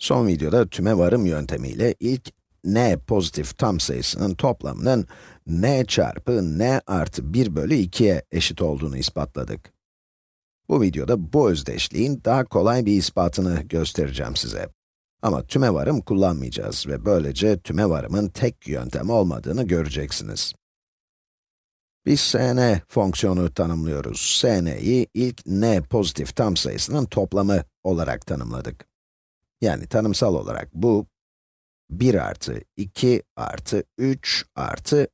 Son videoda tüme varım yöntemiyle ilk n pozitif tam sayısının toplamının n çarpı n artı 1 bölü 2'ye eşit olduğunu ispatladık. Bu videoda bu özdeşliğin daha kolay bir ispatını göstereceğim size. Ama tüme varım kullanmayacağız ve böylece tüme varımın tek yöntem olmadığını göreceksiniz. Biz Sn fonksiyonu tanımlıyoruz. Sn'yi ilk n pozitif tam sayısının toplamı olarak tanımladık. Yani tanımsal olarak bu, 1 artı 2 artı 3 artı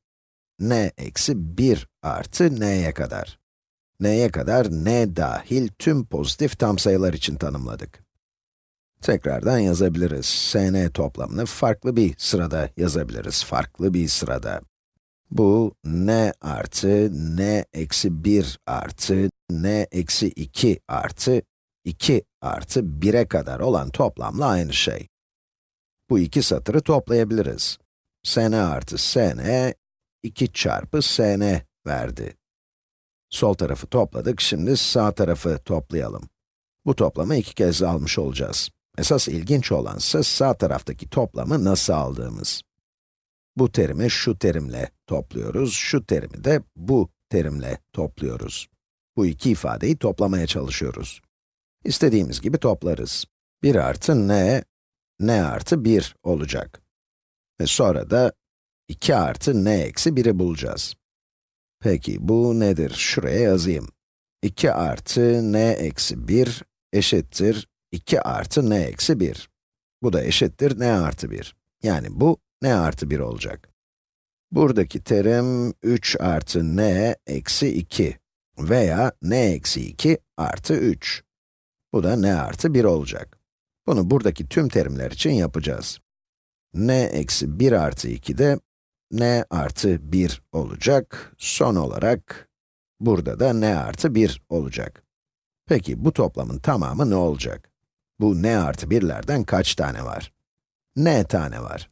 n eksi 1 artı n'ye kadar. n'ye kadar n dahil tüm pozitif tam sayılar için tanımladık. Tekrardan yazabiliriz. Sn toplamını farklı bir sırada yazabiliriz. Farklı bir sırada. Bu n artı n eksi 1 artı n eksi 2 artı 2 artı 1'e kadar olan toplamla aynı şey. Bu iki satırı toplayabiliriz. sn artı sn, 2 çarpı sn verdi. Sol tarafı topladık, şimdi sağ tarafı toplayalım. Bu toplamı iki kez almış olacağız. Esas ilginç olan ise sağ taraftaki toplamı nasıl aldığımız. Bu terimi şu terimle topluyoruz, şu terimi de bu terimle topluyoruz. Bu iki ifadeyi toplamaya çalışıyoruz. İstediğimiz gibi toplarız. 1 artı n, n artı 1 olacak. Ve sonra da 2 artı n eksi 1'i bulacağız. Peki bu nedir? Şuraya yazayım. 2 artı n eksi 1 eşittir 2 artı n eksi 1. Bu da eşittir n artı 1. Yani bu n artı 1 olacak. Buradaki terim 3 artı n eksi 2 veya n eksi 2 artı 3. Bu da n artı 1 olacak. Bunu buradaki tüm terimler için yapacağız. n eksi 1 artı 2 de n artı 1 olacak. Son olarak, burada da n artı 1 olacak. Peki bu toplamın tamamı ne olacak? Bu n artı 1'lerden kaç tane var? n tane var.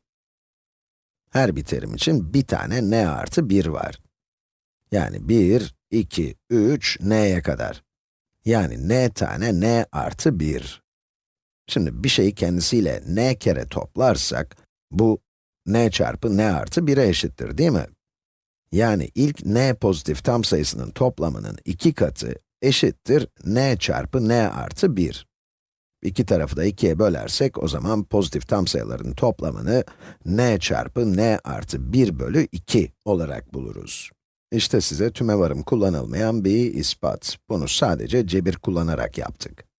Her bir terim için bir tane n artı 1 var. Yani 1, 2, 3, n'ye kadar. Yani n tane n artı 1. Şimdi bir şeyi kendisiyle n kere toplarsak, bu n çarpı n artı 1'e eşittir değil mi? Yani ilk n pozitif tam sayısının toplamının iki katı eşittir n çarpı n artı 1. İki tarafı da 2'ye bölersek, o zaman pozitif tam sayıların toplamını n çarpı n artı 1 bölü 2 olarak buluruz. İşte size tümevarım kullanılmayan bir ispat. Bunu sadece cebir kullanarak yaptık.